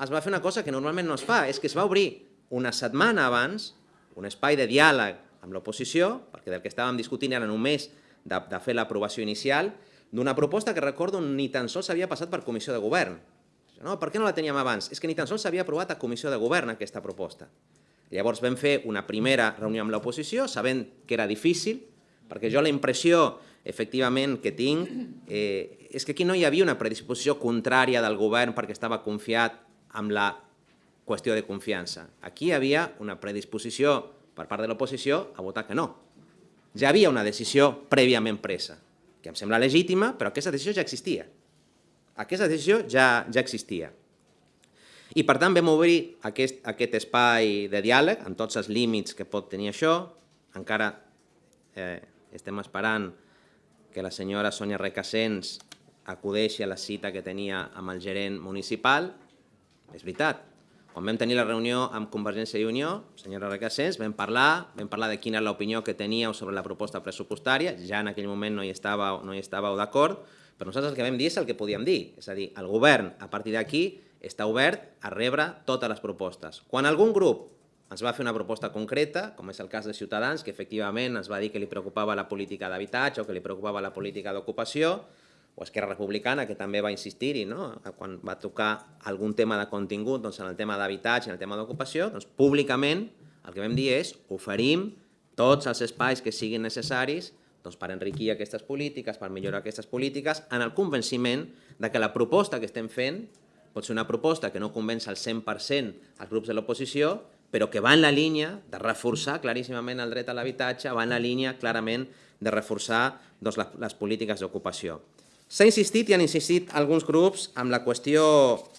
es va fer una cosa que normalment no es fa, és que es va obrir una setmana abans un espai de diàleg amb l'oposició, perquè del que estàvem discutint era només de, de fer l'aprovació inicial, d'una proposta que recordo ni tan sols havia passat per comissió de govern. No, per què no la teníem abans? És que ni tan sols s'havia aprovat a comissió de govern aquesta proposta. Llavors vam fer una primera reunió amb l'oposició, sabent que era difícil, perquè jo la impressió, efectivament, que tinc eh, és que aquí no hi havia una predisposició contrària del govern perquè estava confiat amb la qüestió de confiança. Aquí hi havia una predisposició per part de l'oposició a votar que no. Ja havia una decisió prèviament presa, que em sembla legítima, però aquesta decisió ja existia. Aquesta decisió ja, ja existia. I per tant vam obrir aquest, aquest espai de diàleg amb tots els límits que pot tenir això. Encara eh, estem esperant que la senyora Sònia Recassens acudeixi a la cita que tenia amb el gerent municipal. És veritat, quan vam tenir la reunió amb Convergència i Unió, senyora Recassens, vam parlar, vam parlar de quina és l'opinió que teníeu sobre la proposta pressupostària, ja en aquell moment no hi estàveu, no hi estàveu d'acord, però nosaltres el que vam dir és el que podíem dir, és a dir, el govern a partir d'aquí està obert a rebre totes les propostes. Quan algun grup ens va fer una proposta concreta, com és el cas de Ciutadans, que efectivament ens va dir que li preocupava la política d'habitatge o que li preocupava la política d'ocupació, o Esquerra Republicana, que també va insistir-hi, no? quan va tocar algun tema de contingut, doncs en el tema d'habitatge, en el tema d'ocupació, doncs públicament el que vam dir és oferim tots els espais que siguin necessaris doncs, per enriquir aquestes polítiques, per millorar aquestes polítiques, en el convenciment de que la proposta que estem fent pot ser una proposta que no convenç al 100% els grups de l'oposició, però que va en la línia de reforçar claríssimament el dret a l'habitatge, va en la línia clarament de reforçar doncs, les, les polítiques d'ocupació. S'ha insistit i han insistit alguns grups amb la qüestió,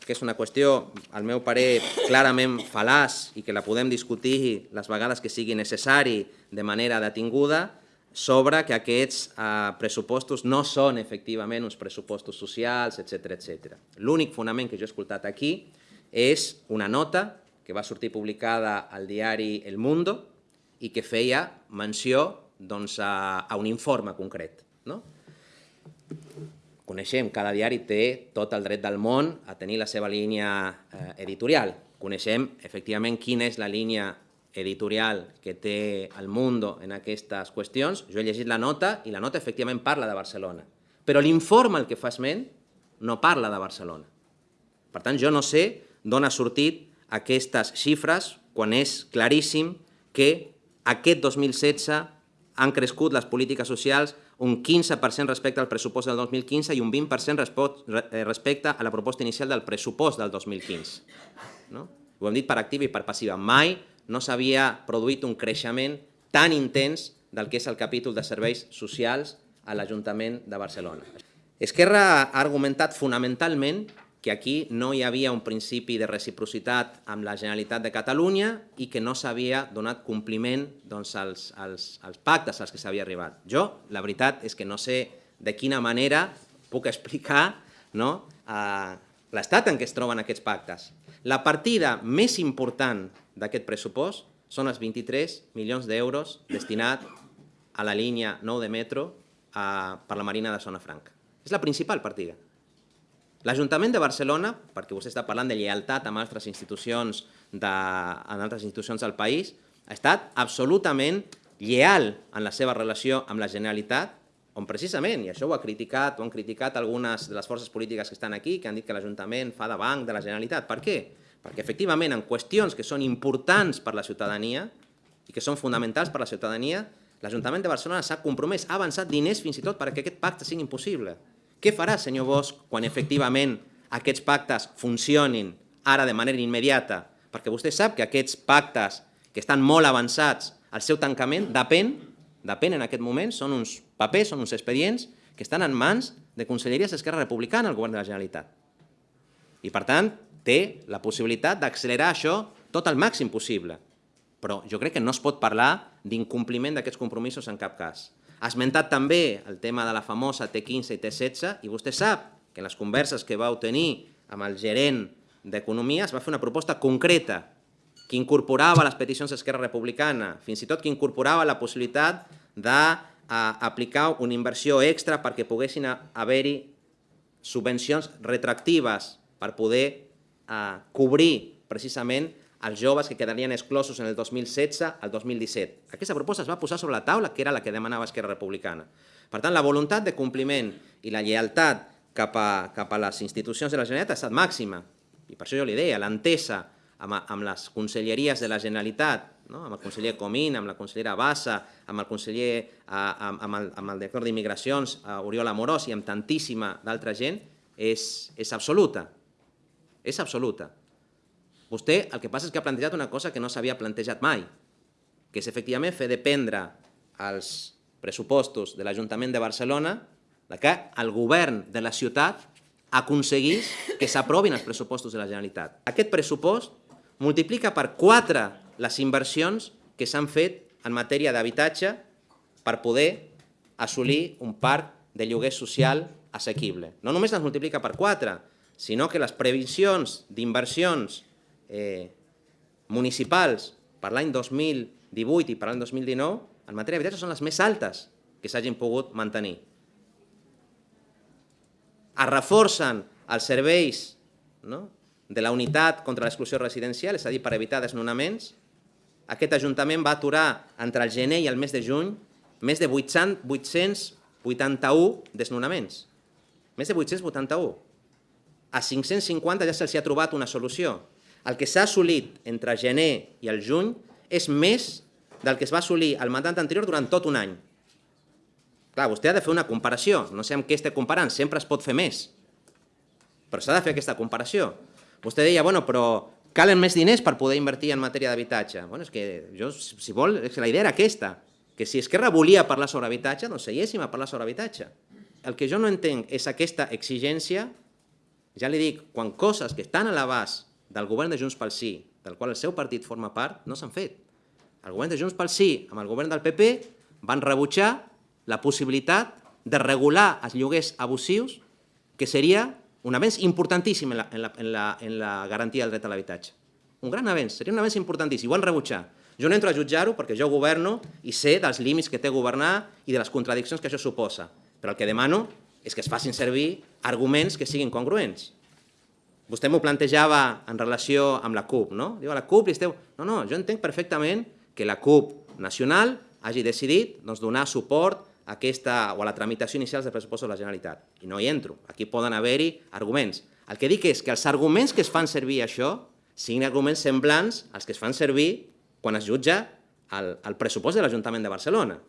que és una qüestió, al meu parer, clarament fal·laç i que la podem discutir les vegades que sigui necessari de manera detinguda, sobre que aquests eh, pressupostos no són efectivament uns pressupostos socials, etc etc. L'únic fonament que jo he escoltat aquí és una nota que va sortir publicada al diari El Mundo i que feia menció doncs, a, a un informe concret. No? Coneixem, cada diari té tot el dret del món a tenir la seva línia eh, editorial. Coneixem, efectivament, quina és la línia editorial que té el Mundo en aquestes qüestions. Jo he llegit la nota i la nota efectivament parla de Barcelona. Però l'informe el que fa esment no parla de Barcelona. Per tant, jo no sé d'on ha sortit aquestes xifres quan és claríssim que aquest 2016 han crescut les polítiques socials un 15% respecte al pressupost del 2015 i un 20% eh, respecte a la proposta inicial del pressupost del 2015. No? Ho hem dit per activa i per passiva. Mai no s'havia produït un creixement tan intens del que és el capítol de serveis socials a l'Ajuntament de Barcelona. Esquerra ha argumentat fonamentalment que aquí no hi havia un principi de reciprocitat amb la Generalitat de Catalunya i que no s'havia donat compliment doncs, als, als, als pactes als que s'havia arribat. Jo, la veritat és que no sé de quina manera puc explicar no, l'estat en què es troben aquests pactes. La partida més important d'aquest pressupost són els 23 milions d'euros destinat a la línia 9 de metro a, per la Marina de Zona Franca. És la principal partida. L'Ajuntament de Barcelona, perquè vostè està parlant de lleialtat amb altres institucions, de, en altres institucions del país, ha estat absolutament lleal en la seva relació amb la Generalitat, on precisament, i això ho ha criticat, ho han criticat algunes de les forces polítiques que estan aquí, que han dit que l'Ajuntament fa de banc de la Generalitat. Per què? Perquè efectivament en qüestions que són importants per la ciutadania i que són fonamentals per la ciutadania, l'Ajuntament de Barcelona s'ha compromès, ha avançat diners fins i tot perquè aquest pacte sigui impossible. Què farà, senyor Bosch, quan efectivament aquests pactes funcionin ara de manera immediata? Perquè vostè sap que aquests pactes que estan molt avançats, el seu tancament depèn, depèn en aquest moment, són uns papers, són uns expedients que estan en mans de conselleries d'Esquerra Republicana al govern de la Generalitat. I, per tant, té la possibilitat d'accelerar això tot el màxim possible. Però jo crec que no es pot parlar d'incompliment d'aquests compromisos en cap cas. Ha esmentat també el tema de la famosa T15 i T16 i vostè sap que en les converses que vau tenir amb el gerent d'Economia es va fer una proposta concreta que incorporava les peticions d'Esquerra Republicana, fins i tot que incorporava la possibilitat d'aplicar una inversió extra perquè poguessin haver-hi subvencions retractives per poder a cobrir precisament els joves que quedarien exclosos en el 2016 al 2017. Aquesta proposta es va posar sobre la taula, que era la que demanava Esquerra Republicana. Per tant, la voluntat de compliment i la lleialtat cap a, cap a les institucions de la Generalitat ha estat màxima. I per això jo li deia, l'entesa amb, amb les conselleries de la Generalitat, no? amb el conseller Comín, amb la consellera Bassa, amb el conseller, amb, amb el, amb el director d'Immigracions, Oriol Amorós, i amb tantíssima d'altra gent, és, és absoluta. És absoluta. Vostè el que passa és que ha plantejat una cosa que no s'havia plantejat mai, que és efectivament fer dependre els pressupostos de l'Ajuntament de Barcelona que el govern de la ciutat aconseguís que s'aprovin els pressupostos de la Generalitat. Aquest pressupost multiplica per 4 les inversions que s'han fet en matèria d'habitatge per poder assolir un parc de lloguer social assequible. No només les multiplica per 4, sinó que les previsions d'inversions eh, municipals per l'any 2018 i per l'any 2019 en matèria d'habitatge són les més altes que s'hagin pogut mantenir. Es reforcen els serveis no? de la unitat contra l'exclusió residencial, és a dir, per evitar desnonaments. Aquest Ajuntament va aturar entre el gener i el mes de juny més de 881 desnonaments. Més de 881. A 550 ja se'ls ha trobat una solució el que s'ha assolit entre gener i el juny és més del que es va assolir al mandat anterior durant tot un any. Clar, vostè ha de fer una comparació, no sé amb què esté comparant, sempre es pot fer més, però s'ha de fer aquesta comparació. Vostè deia, bueno, però calen més diners per poder invertir en matèria d'habitatge. Bueno, és que jo, si vol, és que la idea era aquesta, que si Esquerra volia parlar sobre habitatge, doncs seiéssim a parlar sobre habitatge. El que jo no entenc és aquesta exigència, ja li dic, quan coses que estan a l'abast del govern de Junts pel Sí, del qual el seu partit forma part, no s'han fet. El govern de Junts pel Sí amb el govern del PP van rebutjar la possibilitat de regular els lloguers abusius, que seria un avenç importantíssim en la, en la, en la, en la garantia del dret a l'habitatge. Un gran avenç, seria un avenç importantíssim, ho van rebutjar. Jo no entro a jutjar-ho perquè jo governo i sé dels límits que té governar i de les contradiccions que això suposa. Però el que demano és que es facin servir arguments que siguin congruents. Vostè m'ho plantejava en relació amb la CUP, no? Diu, a la CUP li esteu... No, no, jo entenc perfectament que la CUP nacional hagi decidit doncs, donar suport a aquesta, o a la tramitació inicial del pressupost de la Generalitat. I no hi entro. Aquí poden haver-hi arguments. El que dic és que els arguments que es fan servir això siguin arguments semblants als que es fan servir quan es jutja el, el pressupost de l'Ajuntament de Barcelona.